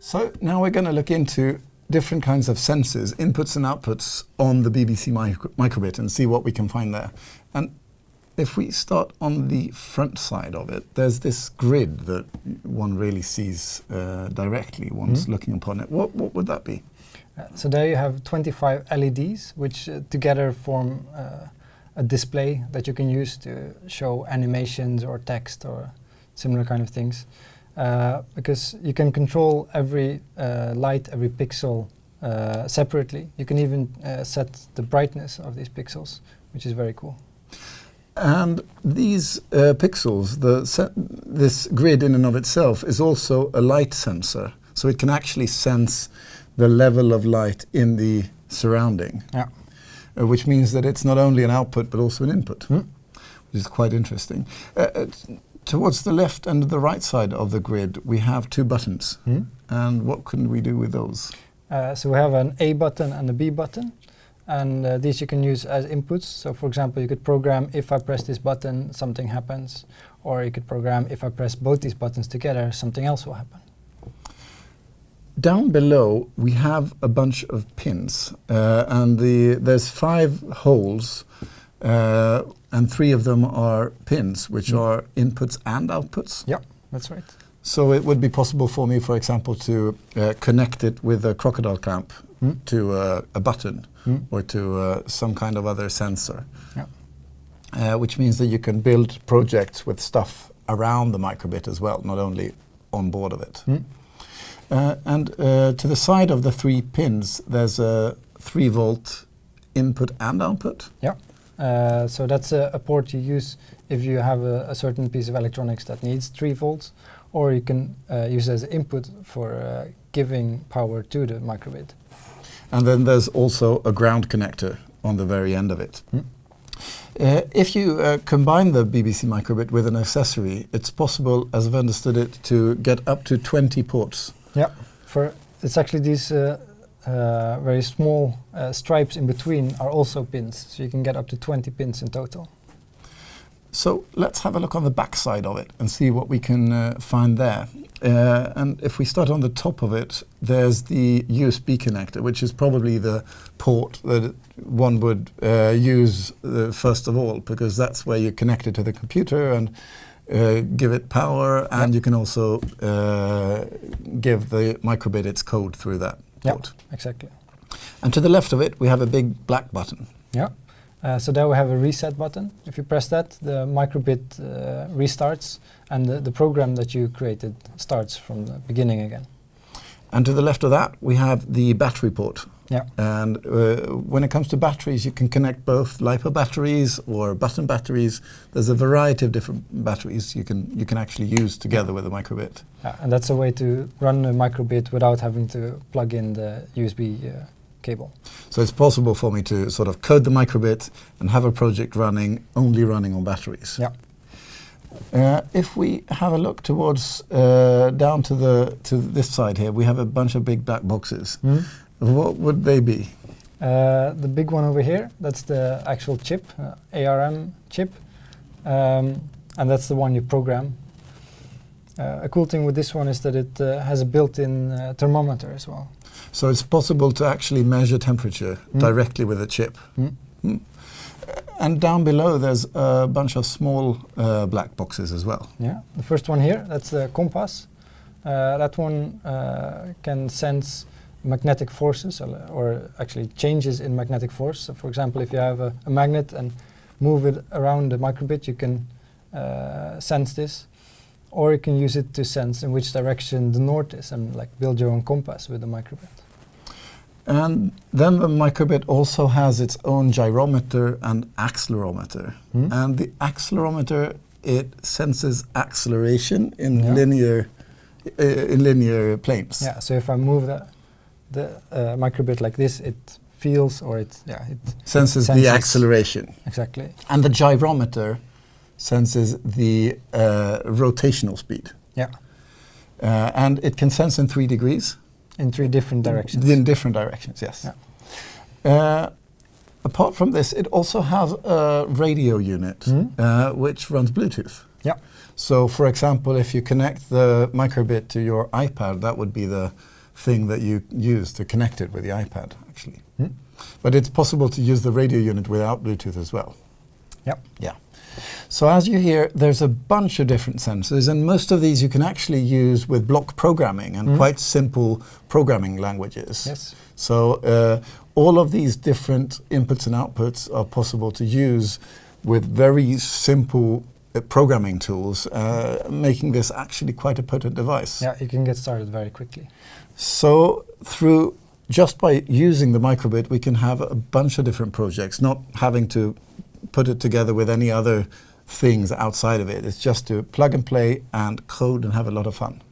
So now we're going to look into different kinds of sensors, inputs and outputs on the BBC micro microbit and see what we can find there. And if we start on the front side of it, there's this grid that one really sees uh, directly once mm. looking upon it. What, what would that be? Uh, so there you have 25 LEDs, which uh, together form uh, a display that you can use to show animations or text or similar kind of things. Uh, because you can control every uh, light, every pixel uh, separately. You can even uh, set the brightness of these pixels, which is very cool. And these uh, pixels, the this grid in and of itself is also a light sensor. So it can actually sense the level of light in the surrounding. Yeah. which means that it's not only an output but also an input, mm. which is quite interesting. Towards the left and the right side of the grid, we have two buttons. Mm. And what can we do with those? Uh, so we have an A button and a B button. And uh, these you can use as inputs. So for example, you could program if I press this button, something happens. Or you could program if I press both these buttons together, something else will happen. Down below, we have a bunch of pins. Uh, and the, there's five holes uh, and three of them are pins, which mm. are inputs and outputs. Yeah, that's right. So it would be possible for me, for example, to uh, connect it with a crocodile clamp mm. to uh, a button mm. or to uh, some kind of other sensor. Yeah. Uh, which means that you can build projects with stuff around the microbit as well, not only on board of it. Mm. Uh, and to the side of the three pins, there's a 3 volt input and output. Yeah. Uh, so that's a, a, port you use if you have a, a, certain piece of electronics that needs 3 volts, or you can uh, use as input for uh, giving power to the microbit. And then there's also a ground connector on the very end of it. Mm. if you uh, combine the BBC microbit with an accessory, it's possible, as I've understood it, to get up to 20 ports. Yeah, for it's actually these uh, uh, very small uh, stripes in between are also pins. So you can get up to 20 pins in total. So let's have a look on the back side of it and see what we can uh, find there. Uh, and if we start on the top of it, there's the USB connector, which is probably the port that one would uh, use uh, first of all, because that's where you connect it to the computer and give it power, and you can also give the microbit its code through that. Yeah, exactly. And to the left of it, we have a big black button. Yeah. Uh, so there we have a reset button. If you press that, the microbit uh, restarts and the, the, program that you created starts from the beginning again. And to the left of that, we have the battery port. Yeah. And uh, when it comes to batteries, you can connect both LiPo batteries or button batteries. There's a variety of different batteries you can you can actually use together with a microbit. Yeah, and that's a way to run a microbit without having to plug in the USB uh, cable. So it's possible for me to sort of code the microbit and have a project running only running on batteries. Yeah. Uh, if we have a look towards uh, down to the to this side here, we have a bunch of big black boxes. Mm. What would they be? Uh, the big one over here, that's the actual chip, uh, ARM chip, um, and that's the one you program. Uh, a cool thing with this one is that it uh, has a built-in uh, thermometer as well. So it's possible to actually measure temperature mm. directly with a chip. Mm. And down below there's a bunch of small uh, black boxes as well. Yeah, the first one here, that's the compass. that one can sense magnetic forces or actually changes in magnetic force. So for example, if you have a, a magnet and move it around the microbit, you can uh, sense this. Or you can use it to sense in which direction the north is and like build your own compass with the microbit. And then the microbit also has its own gyrometer and accelerometer. Mm. And the accelerometer, it senses acceleration in yeah. linear uh, in linear planes. Yeah, so if I move that the uh, microbit like this, it feels or it yeah it senses, senses the acceleration. Exactly. And the gyrometer senses the uh, rotational speed. Yeah. Uh, and it can sense in three degrees. In three different directions. In different directions, yes. Yeah. Uh, apart from this, it also has a radio unit mm. which runs Bluetooth. Yeah. So, for example, if you connect the microbit to your iPad, that would be the thing that you use to connect it with the iPad, actually. Hmm. But it's possible to use the radio unit without Bluetooth as well. Yep. Yeah. So as you hear, there's a bunch of different sensors, and most of these you can actually use with block programming and Mhm. quite simple programming languages. Yes. So uh, all of these different inputs and outputs are possible to use with very simple uh, programming tools, uh, making this actually quite a potent device. Yeah, you can get started very quickly. So through just by using the microbit, we can have a bunch of different projects, not having to put it together with any other things outside of it. It's just to plug and play and code and have a lot of fun.